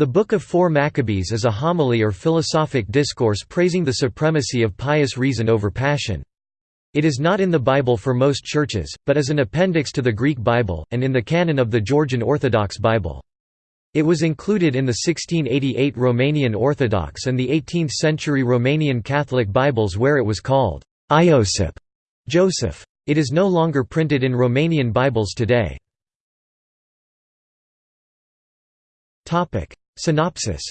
The Book of Four Maccabees is a homily or philosophic discourse praising the supremacy of pious reason over passion. It is not in the Bible for most churches, but is an appendix to the Greek Bible, and in the canon of the Georgian Orthodox Bible. It was included in the 1688 Romanian Orthodox and the 18th-century Romanian Catholic Bibles where it was called Iosip Joseph. It is no longer printed in Romanian Bibles today. Synopsis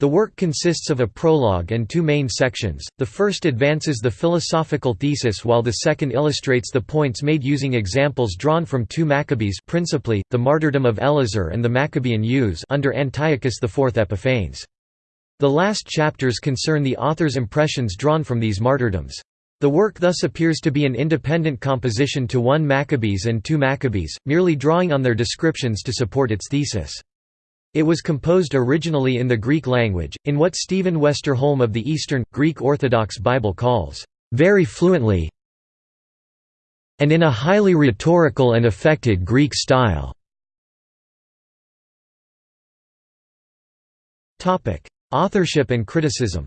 the work consists of a prologue and two main sections, the first advances the philosophical thesis while the second illustrates the points made using examples drawn from two Maccabees principally, the martyrdom of Eleazar and the Maccabean use under Antiochus IV Epiphanes. The last chapters concern the author's impressions drawn from these martyrdoms. The work thus appears to be an independent composition to one Maccabees and two Maccabees, merely drawing on their descriptions to support its thesis. It was composed originally in the Greek language, in what Stephen Westerholm of the Eastern, Greek Orthodox Bible calls, "...very fluently and in a highly rhetorical and affected Greek style." Authorship and criticism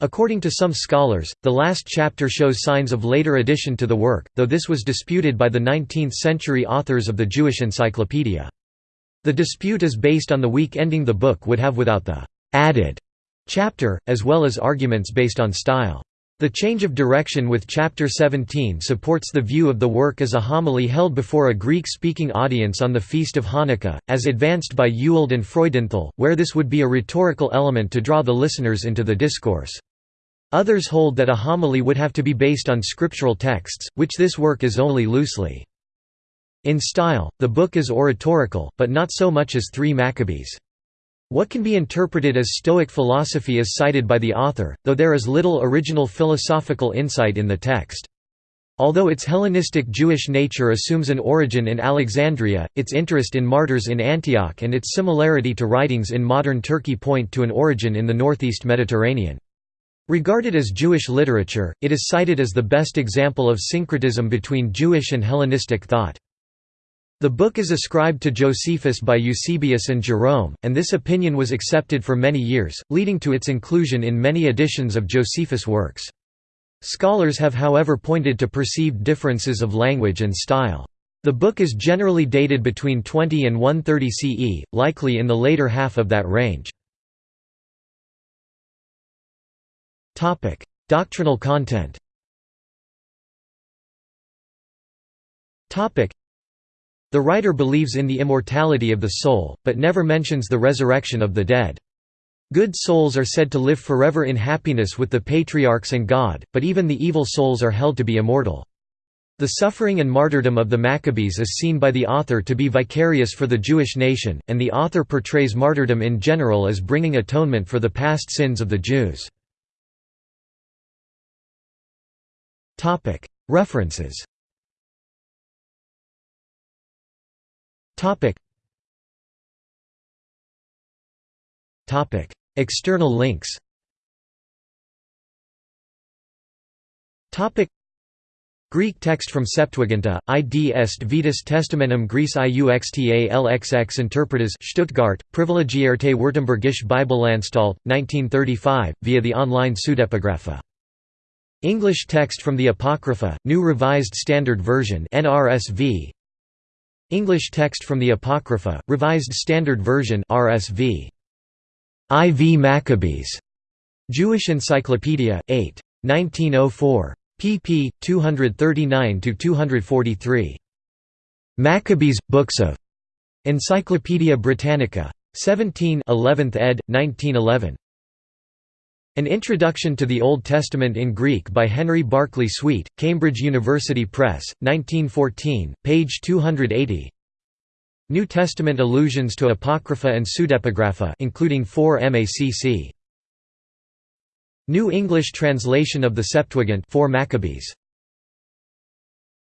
According to some scholars, the last chapter shows signs of later addition to the work, though this was disputed by the 19th-century authors of the Jewish Encyclopedia. The dispute is based on the weak ending the book would have without the «added» chapter, as well as arguments based on style. The change of direction with Chapter 17 supports the view of the work as a homily held before a Greek-speaking audience on the Feast of Hanukkah, as advanced by Ewald and Freudenthal, where this would be a rhetorical element to draw the listeners into the discourse. Others hold that a homily would have to be based on scriptural texts, which this work is only loosely. In style, the book is oratorical, but not so much as Three Maccabees. What can be interpreted as Stoic philosophy is cited by the author, though there is little original philosophical insight in the text. Although its Hellenistic Jewish nature assumes an origin in Alexandria, its interest in martyrs in Antioch and its similarity to writings in modern Turkey point to an origin in the northeast Mediterranean. Regarded as Jewish literature, it is cited as the best example of syncretism between Jewish and Hellenistic thought. The book is ascribed to Josephus by Eusebius and Jerome, and this opinion was accepted for many years, leading to its inclusion in many editions of Josephus' works. Scholars have however pointed to perceived differences of language and style. The book is generally dated between 20 and 130 CE, likely in the later half of that range. Doctrinal content the writer believes in the immortality of the soul, but never mentions the resurrection of the dead. Good souls are said to live forever in happiness with the patriarchs and God, but even the evil souls are held to be immortal. The suffering and martyrdom of the Maccabees is seen by the author to be vicarious for the Jewish nation, and the author portrays martyrdom in general as bringing atonement for the past sins of the Jews. References Topic. Topic. External links Topic. Greek text from Septuaginta, id est Vetus Testamentum Graece iuxta lxx interpretes Stuttgart, Privilegierte Württembergische Bibelanstalt, 1935, via the online Pseudepigrapha. English text from the Apocrypha, New Revised Standard Version NRSV, English text from the Apocrypha, Revised Standard Version RSV. IV Maccabees. Jewish Encyclopedia, 8. 1904. pp. 239–243. Maccabees, Books of. Encyclopædia Britannica. 17 11th ed., 1911. An Introduction to the Old Testament in Greek by Henry Barclay Swete, Cambridge University Press, 1914, page 280 New Testament allusions to Apocrypha and Pseudepigrapha including 4 MACC. New English translation of the Septuagint 4 Maccabees